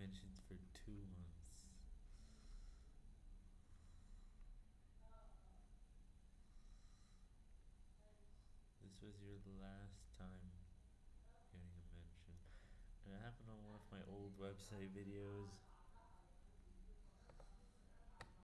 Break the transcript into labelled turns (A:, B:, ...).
A: Mentioned for two months. This was your last time getting a mention. And it happened on one of my old website videos.